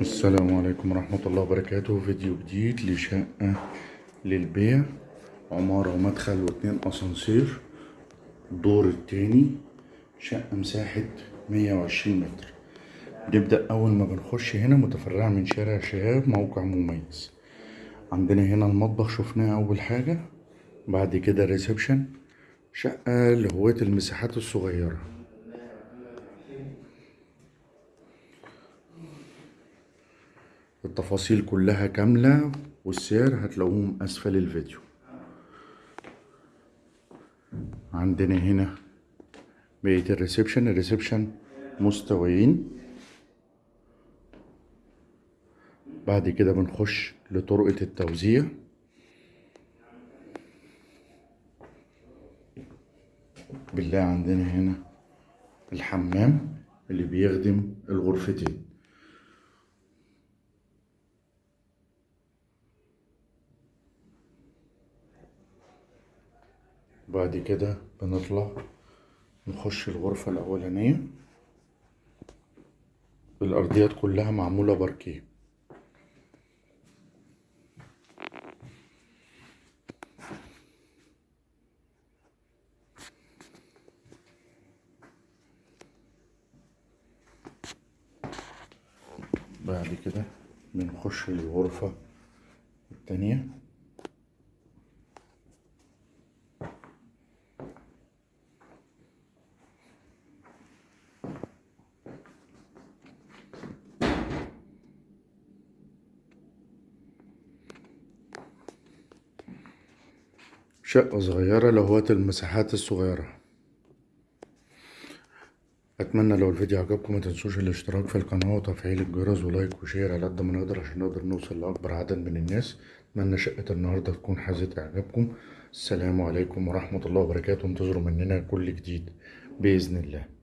السلام عليكم ورحمة الله وبركاته. فيديو جديد لشقة للبيع. عمارة ومدخل واتنين أسانسير. الدور التاني شقة مساحة مية وعشرين متر. نبدأ أول ما بنخش هنا متفرعة من شارع شهاب موقع مميز. عندنا هنا المطبخ شفناه أول حاجة. بعد كده ريسبشن شقة لهواة المساحات الصغيرة. التفاصيل كلها كاملة والسعر هتلاقوهم أسفل الفيديو. عندنا هنا بقية ال reception. ال reception مستويين. بعد كده بنخش لطرقة التوزيع. بالله عندنا هنا الحمام اللي بيخدم الغرفتين. بعد كده بنطلع نخش الغرفة الأولانية. الأرضيات كلها معمولة باركيه. بعد كده بنخش الغرفة التانية. شقة صغيرة لهواة المساحات الصغيرة. أتمنى لو الفيديو عجبكم ما تنسوش الاشتراك في القناة وتفعيل الجرس ولايك وشير على قد ما نقدر عشان نقدر نوصل لأكبر عدد من الناس. أتمنى شقة النهاردة تكون حازت إعجابكم. السلام عليكم ورحمة الله وبركاته. انتظروا مننا كل جديد بإذن الله.